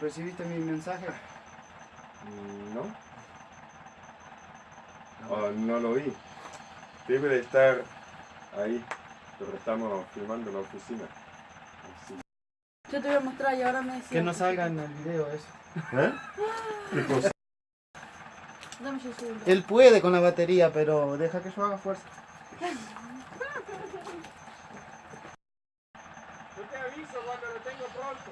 ¿Recibiste mi mensaje? Mm, ¿No? Oh, no lo vi. Debe de estar ahí, pero estamos filmando en la oficina. Así. Yo te voy a mostrar y ahora me decís. Que no salga en el video eso. ¿Eh? ¿Qué cosa? Dame yo. Él puede con la batería, pero deja que yo haga fuerza. Yo te aviso cuando lo tengo pronto.